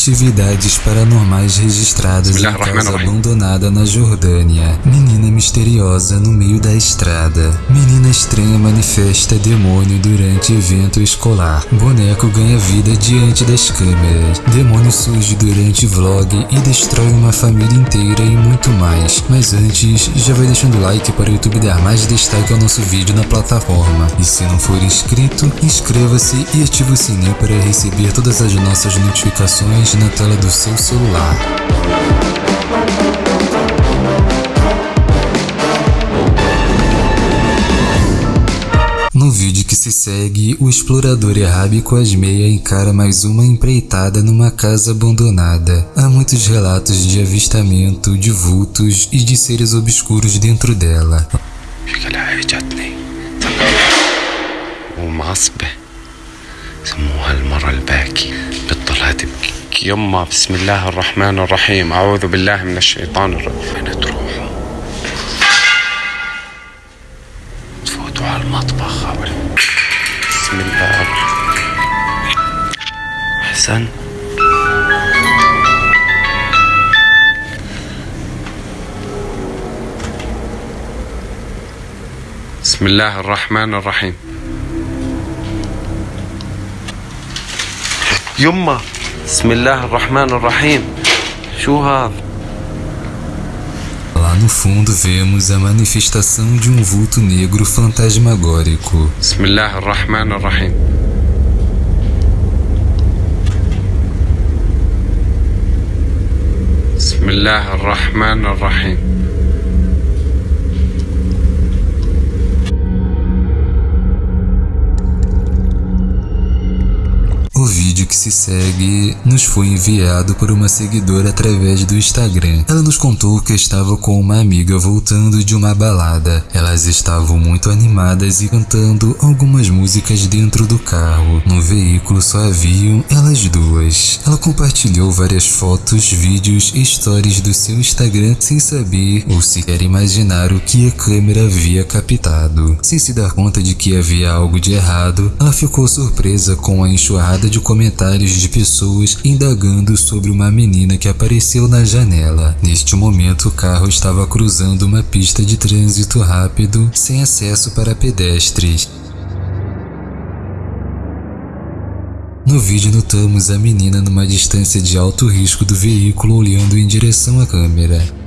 Atividades paranormais registradas em casa abandonada na Jordânia. Menina misteriosa no meio da estrada. Menina estranha manifesta demônio durante evento escolar. Boneco ganha vida diante das câmeras. Demônio surge durante vlog e destrói uma família inteira e muito mais. Mas antes, já vai deixando o like para o YouTube dar mais destaque ao nosso vídeo na plataforma. E se não for inscrito, inscreva-se e ative o sininho para receber todas as nossas notificações na tela do seu celular. No vídeo que se segue, o explorador Errabico Asmeia encara mais uma empreitada numa casa abandonada. Há muitos relatos de avistamento de vultos e de seres obscuros dentro dela. سموها المرة الباكي بتضلها تبكي يما بسم الله الرحمن الرحيم. أعوذ بالله من الشيطان الرجيم. وين تروحوا تفوتوا على المطبخ. بسم الله. أحسن. بسم الله الرحمن الرحيم. يما. بسم الله الرحمن الرحيم شو هذا Lá no fundo vemos a manifestação de um vulto negro fantasmagórico. بسم الله الرحمن الرحيم بسم الله vídeo que se segue nos foi enviado por uma seguidora através do Instagram. Ela nos contou que estava com uma amiga voltando de uma balada. Elas estavam muito animadas e cantando algumas músicas dentro do carro. No veículo só haviam elas duas. Ela compartilhou várias fotos, vídeos e stories do seu Instagram sem saber ou sequer imaginar o que a câmera havia captado. Sem se dar conta de que havia algo de errado, ela ficou surpresa com a enxurrada de comentários de pessoas indagando sobre uma menina que apareceu na janela. Neste momento, o carro estava cruzando uma pista de trânsito rápido sem acesso para pedestres. No vídeo notamos a menina numa distância de alto risco do veículo olhando em direção à câmera.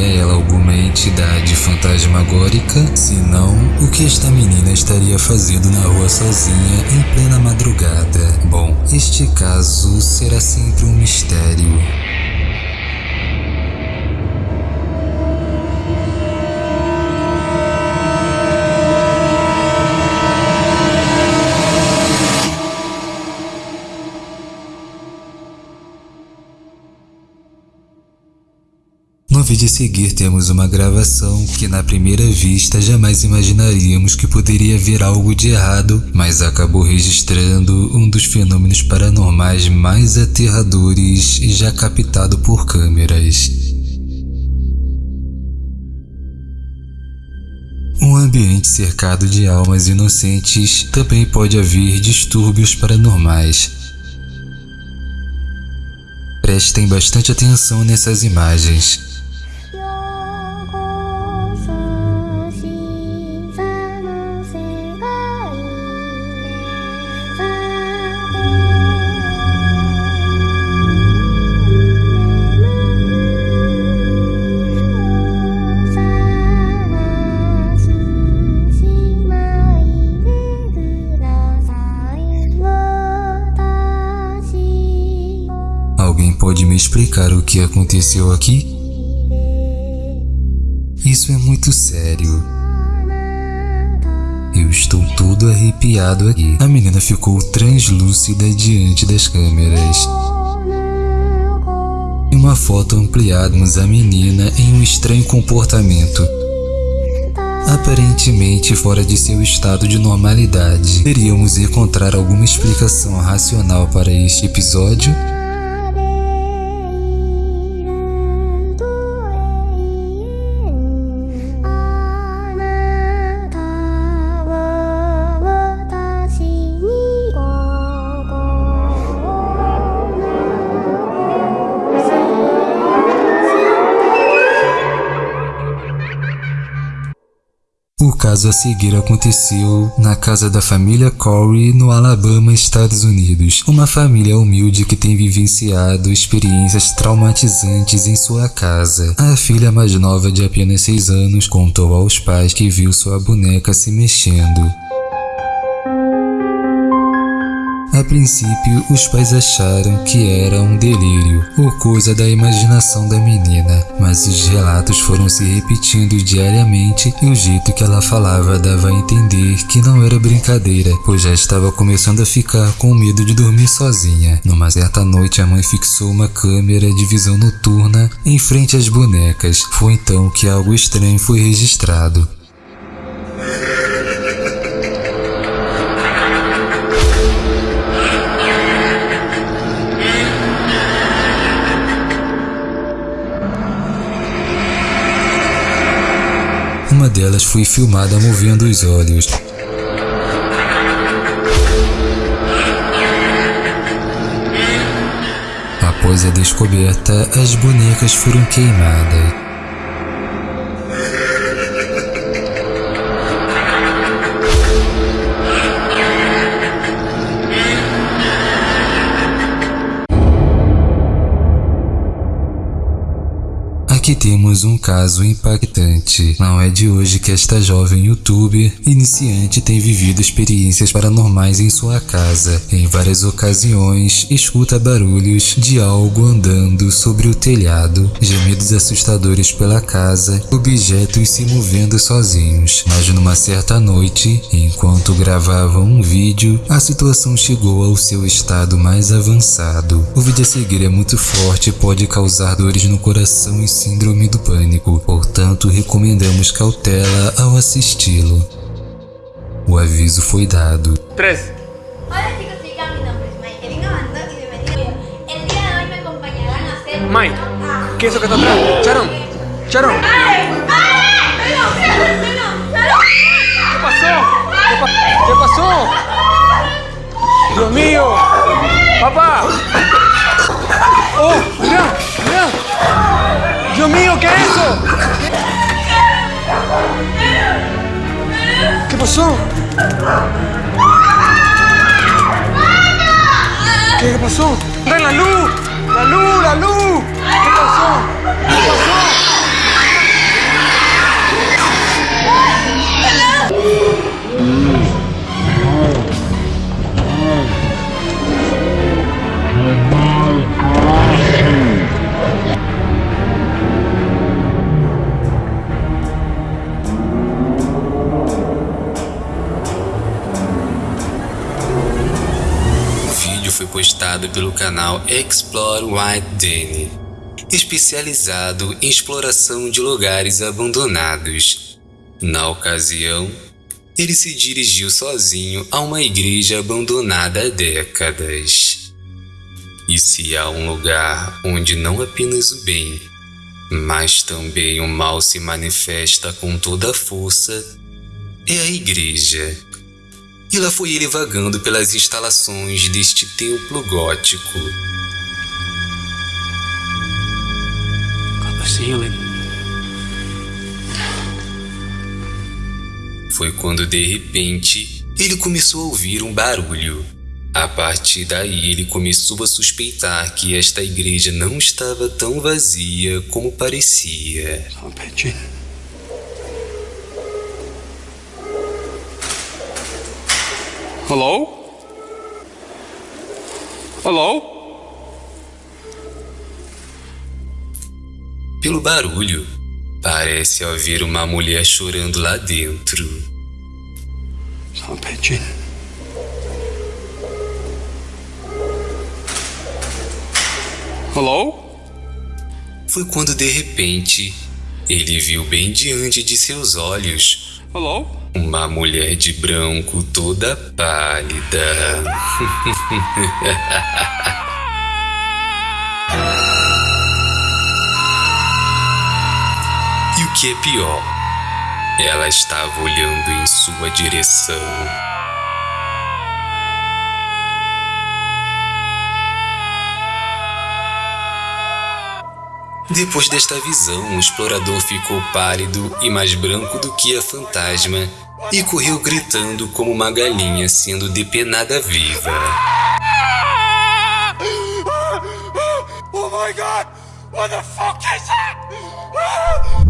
Seria ela alguma entidade fantasmagórica? Se não, o que esta menina estaria fazendo na rua sozinha em plena madrugada? Bom, este caso será sempre um mistério. No vídeo a seguir temos uma gravação que na primeira vista jamais imaginaríamos que poderia haver algo de errado, mas acabou registrando um dos fenômenos paranormais mais aterradores já captado por câmeras. Um ambiente cercado de almas inocentes também pode haver distúrbios paranormais. Prestem bastante atenção nessas imagens. Alguém pode me explicar o que aconteceu aqui? Isso é muito sério. Eu estou todo arrepiado aqui. A menina ficou translúcida diante das câmeras. Em uma foto ampliarmos a menina em um estranho comportamento. Aparentemente fora de seu estado de normalidade. Teríamos encontrar alguma explicação racional para este episódio? Caso a seguir aconteceu na casa da família Corey, no Alabama, Estados Unidos. Uma família humilde que tem vivenciado experiências traumatizantes em sua casa. A filha mais nova, de apenas 6 anos, contou aos pais que viu sua boneca se mexendo. A princípio, os pais acharam que era um delírio ou coisa da imaginação da menina, mas os relatos foram se repetindo diariamente e o jeito que ela falava dava a entender que não era brincadeira, pois já estava começando a ficar com medo de dormir sozinha. Numa certa noite, a mãe fixou uma câmera de visão noturna em frente às bonecas. Foi então que algo estranho foi registrado. Uma delas foi filmada movendo os olhos. Após a descoberta, as bonecas foram queimadas. Aqui temos um caso impactante. Não é de hoje que esta jovem youtuber iniciante tem vivido experiências paranormais em sua casa. Em várias ocasiões, escuta barulhos de algo andando sobre o telhado, gemidos assustadores pela casa, objetos se movendo sozinhos. Mas numa certa noite, enquanto gravava um vídeo, a situação chegou ao seu estado mais avançado. O vídeo a seguir é muito forte e pode causar dores no coração e sim síndrome do pânico, portanto recomendamos cautela ao assisti-lo. O aviso foi dado. 3. Hola chicos, mi nombre es y bienvenido. El día de hoy me acompañarán a hacer... Mike, Ah. ¿qué es eso que está atrás? Sharon, Sharon, pasó? ¿Qué pasó? ¡Ven la luz! ¡La luz! ¡La luz! ¿Qué pasó? ¿Qué pasó? O pelo canal Explore White Danny, especializado em exploração de lugares abandonados. Na ocasião, ele se dirigiu sozinho a uma igreja abandonada há décadas. E se há um lugar onde não apenas o bem, mas também o mal se manifesta com toda a força, é a igreja. E lá foi ele vagando pelas instalações deste templo gótico. Ceiling. Foi quando de repente ele começou a ouvir um barulho. A partir daí ele começou a suspeitar que esta igreja não estava tão vazia como parecia. I'm pitching. Hello? Hello? Pelo barulho, parece haver uma mulher chorando lá dentro. I'm pitching. Hello? Foi quando de repente ele viu bem diante de seus olhos Hello? Uma mulher de branco toda pálida. e o que é pior, ela estava olhando em sua direção. Depois desta visão, o explorador ficou pálido e mais branco do que a fantasma e correu gritando como uma galinha sendo depenada viva. Oh my god! What the fuck is that?